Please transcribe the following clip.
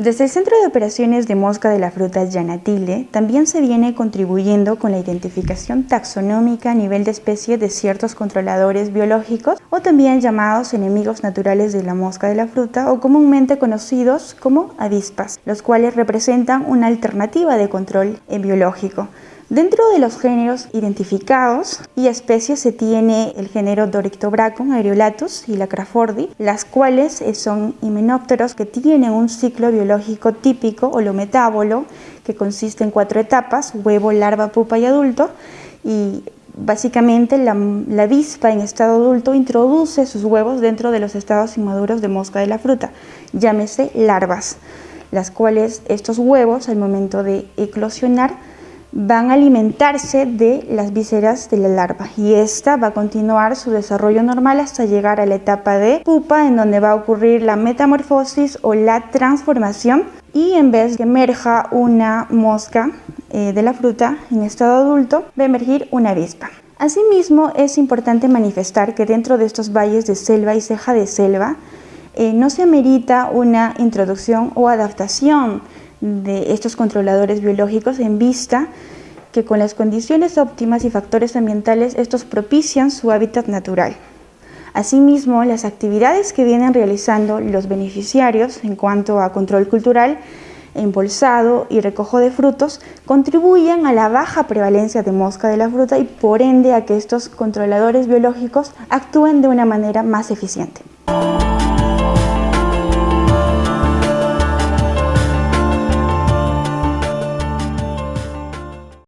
Desde el Centro de Operaciones de Mosca de la Fruta Yanatile también se viene contribuyendo con la identificación taxonómica a nivel de especie de ciertos controladores biológicos o también llamados enemigos naturales de la mosca de la fruta o comúnmente conocidos como avispas, los cuales representan una alternativa de control biológico. Dentro de los géneros identificados y especies se tiene el género Dorictobracon, Aerolatus y la Crawfordi, las cuales eh, son himenópteros que tienen un ciclo biológico típico holometábolo que consiste en cuatro etapas, huevo, larva, pupa y adulto, y básicamente la avispa en estado adulto introduce sus huevos dentro de los estados inmaduros de mosca de la fruta, llámese larvas, las cuales estos huevos al momento de eclosionar van a alimentarse de las vísceras de la larva. Y esta va a continuar su desarrollo normal hasta llegar a la etapa de pupa en donde va a ocurrir la metamorfosis o la transformación. Y en vez que emerja una mosca eh, de la fruta en estado adulto va a emergir una avispa. Asimismo es importante manifestar que dentro de estos valles de selva y ceja de selva eh, no se amerita una introducción o adaptación de estos controladores biológicos en vista que con las condiciones óptimas y factores ambientales estos propician su hábitat natural. Asimismo, las actividades que vienen realizando los beneficiarios en cuanto a control cultural, embolsado y recojo de frutos contribuyen a la baja prevalencia de mosca de la fruta y por ende a que estos controladores biológicos actúen de una manera más eficiente.